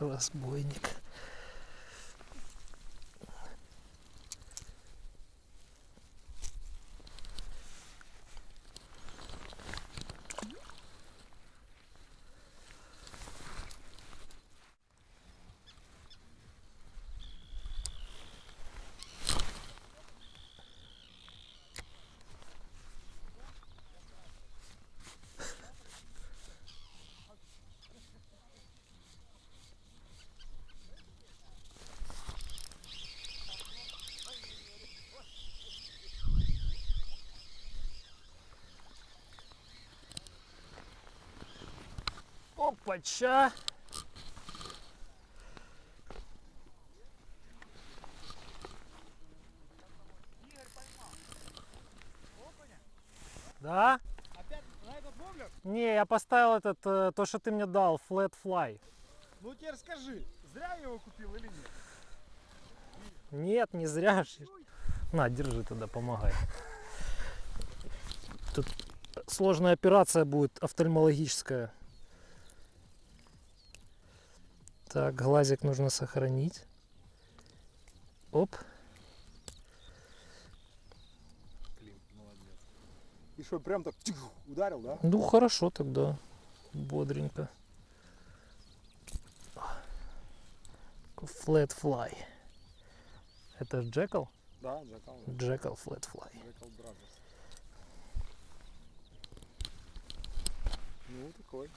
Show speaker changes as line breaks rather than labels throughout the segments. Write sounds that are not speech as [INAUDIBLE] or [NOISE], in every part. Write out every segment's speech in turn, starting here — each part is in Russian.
Разбойник. Опача! Да?
Опять на этот воблер?
Не, я поставил этот, э, то, что ты мне дал, flat fly.
Ну теперь скажи, зря я его купил или нет?
Нет, не зря. На, держи тогда, помогай. Тут сложная операция будет офтальмологическая. Так, глазик нужно сохранить. Оп.
Блин, молодец. И что, прям так тих, ударил, да?
Ну хорошо тогда. Бодренько. Flat fly. Это Jackall?
Да, Jackall.
Jackall flat fly.
Jackall Brothers. Ну, такой.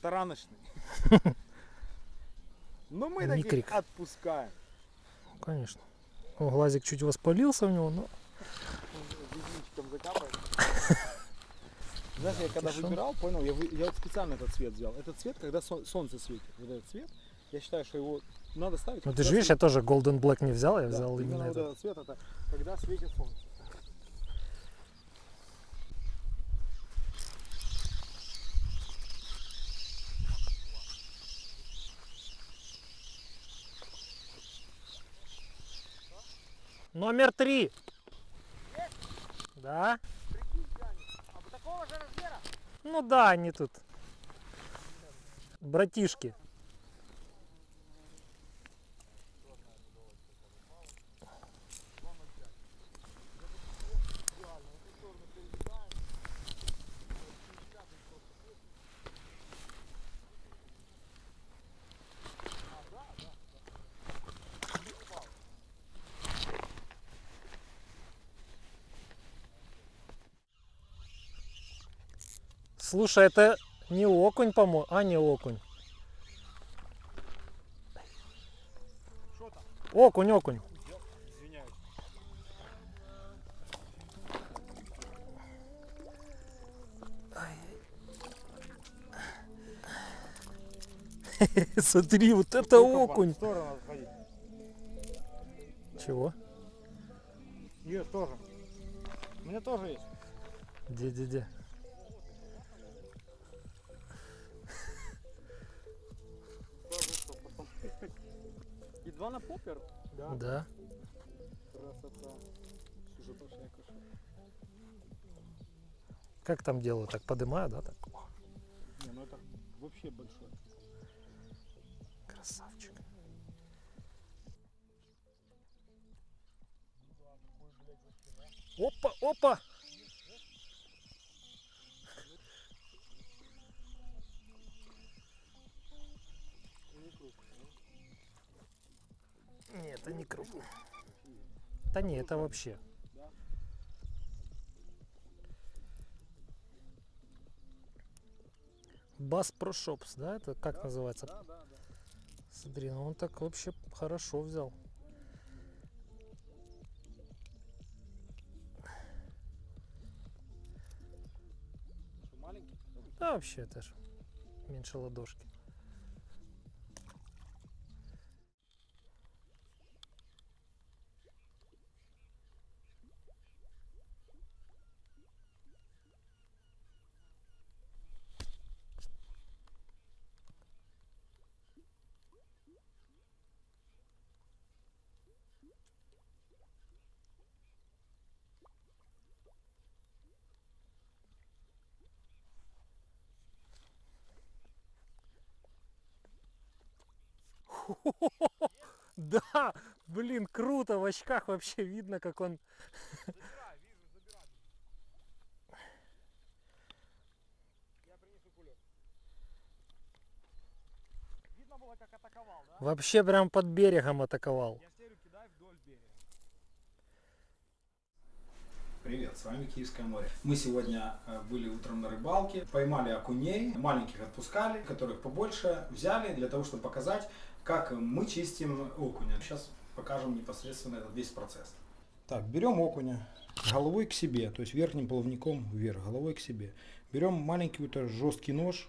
Тараночный. [LAUGHS] Но мы таких
Микрик.
отпускаем.
Конечно. О, глазик чуть воспалился у него, но.
Знаешь, я когда выбирал, понял, я, я вот специально этот цвет взял. Этот цвет, когда сол- солнце светит, вот этот цвет, я считаю, что его надо ставить.
Ну ты же видишь, я тоже Golden Black не взял, я
Да,
взял именно,
вот
этот.
этот цвет, это когда светит солнце.
Номер три. Да?
А вот такого же размера?
Ну да, они тут. Братишки. Слушай, это не окунь, по-моему. А, не окунь.
Что там?
Окунь, окунь.
Извиняюсь. [LAUGHS]
Смотри, вот это окунь. Чего?
Нет, тоже. У меня тоже есть.
Где-где-где?
Тоже два на поппер? Да.
Да.
Красота. Я кашу.
Как там делают? Так подымаю, да? Так.
Не, ну это вообще большой.
Красавчик. Опа, опа! Нет, это не крупный. Да не, это вообще.
Да?
Бас Pro Shops, да? Это как называется?
Да, да, да.
Смотри, ну он так вообще хорошо взял.
Что, маленький?
Да, вообще это ж меньше ладошки. [LAUGHS] Да, блин, круто, в очках вообще видно, как он...
Как атаковал, да?
Вообще прям под берегом атаковал.
Я вдоль берега.
Привет, с вами Киевское море. Мы сегодня э, были утром на рыбалке, поймали окуней, маленьких отпускали, которых побольше взяли для того, чтобы показать, как мы чистим окуня. Сейчас покажем непосредственно этот весь процесс. Так, берем окуня головой к себе, то есть верхним плавником вверх, головой к себе. Берем маленький вот жесткий нож,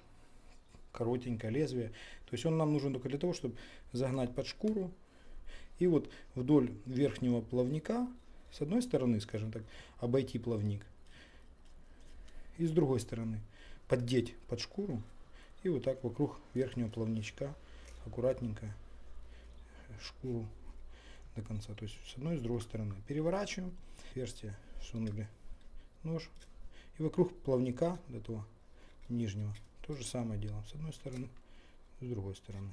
коротенькое лезвие. То есть он нам нужен только для того, чтобы загнать под шкуру. И вот вдоль верхнего плавника, с одной стороны, скажем так, обойти плавник. И с другой стороны поддеть под шкуру. И вот так вокруг верхнего плавничка аккуратненько шкуру до конца. То есть с одной и с другой стороны. Переворачиваем. Отверстие сунули нож. И вокруг плавника, до этого нижнего, то же самое делаем. С одной стороны, с другой стороны.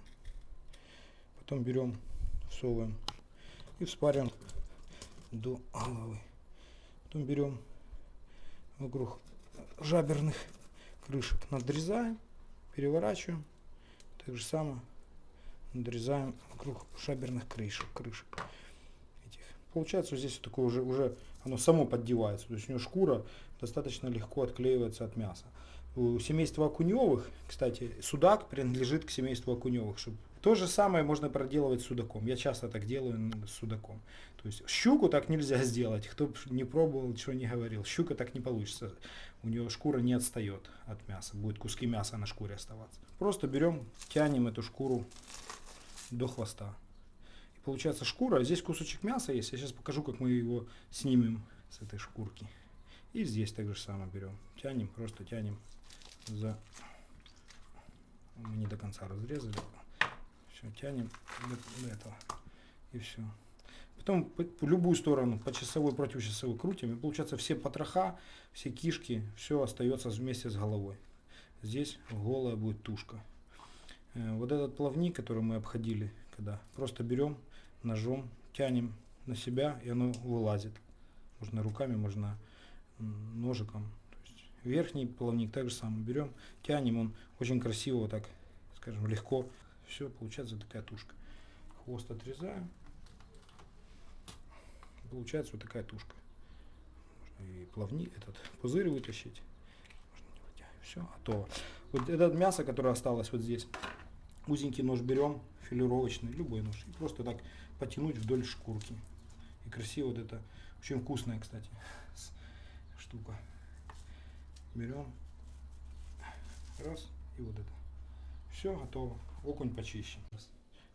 Потом берем, всовываем и вспариваем до головы. Потом берем вокруг жаберных крышек, надрезаем, переворачиваем. Так же самое надрезаем вокруг шаберных крышек. крышек этих. Получается вот здесь вот такое уже, уже оно само поддевается. То есть у него шкура достаточно легко отклеивается от мяса. У семейства окуневых, кстати, судак принадлежит к семейству окуневых. Чтобы... То же самое можно проделывать с судаком. Я часто так делаю с судаком. То есть щуку так нельзя сделать. Кто не пробовал, чего не говорил. Щука так не получится. У нее шкура не отстает от мяса. Будет куски мяса на шкуре оставаться. Просто берем, тянем эту шкуру до хвоста. И получается шкура, здесь кусочек мяса есть. Я сейчас покажу, как мы его снимем с этой шкурки. И здесь так же самое берем. Тянем, просто тянем за... Мы не до конца разрезали. Все, тянем до, до этого. И все. Потом по, по любую сторону, по часовой, против часовой крутим. И получается все потроха, все кишки, все остается вместе с головой. Здесь голая будет тушка. Э, Вот этот плавник, который мы обходили, когда просто берем ножом, тянем на себя, и оно вылазит. Можно руками, можно ножиком. Верхний плавник так же самое берем, тянем, он очень красиво вот так, скажем, легко. Все, получается такая тушка. Хвост отрезаем. Получается вот такая тушка. Можно и плавник, этот пузырь вытащить. Все, готово. Вот это мясо, которое осталось вот здесь, узенький нож берем, филировочный, любой нож, и просто так потянуть вдоль шкурки. И красиво вот это, очень вкусная, кстати, штука. Берем, раз, и вот это. Все, готово. Окунь почищен.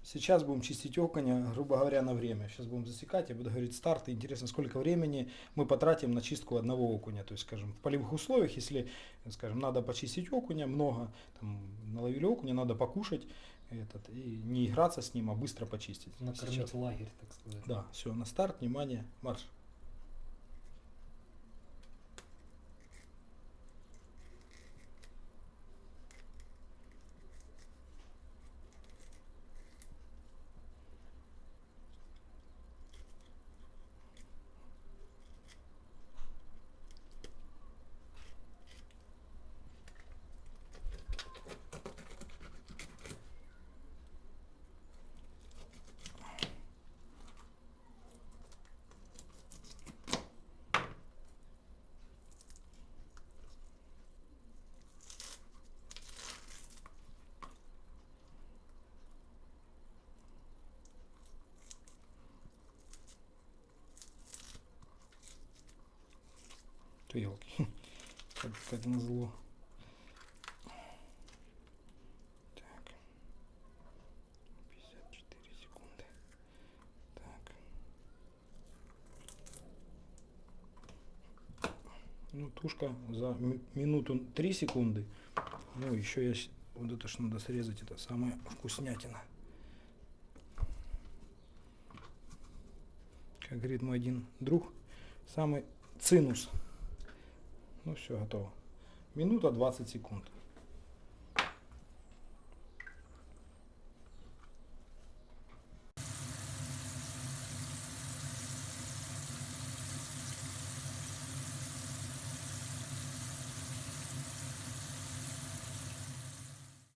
Сейчас будем чистить окуня, грубо говоря, на время. Сейчас будем засекать, я буду говорить старт. И Интересно, сколько времени мы потратим на чистку одного окуня. То есть, скажем, в полевых условиях, если, скажем, надо почистить окуня, много, там, наловили окуня, надо покушать этот, и не играться с ним, а быстро почистить.
Накормить
Сейчас.
лагерь, так сказать.
Да, все, на старт, внимание, марш. То елки. Как, как назло. Так. 54 секунды. Так. Ну, тушка за ми- минуту 3 секунды. Ну, еще есть вот это что надо срезать, это самая вкуснятина. Как говорит мой один друг, самый цинус. Ну все, готово. Минута 20 секунд.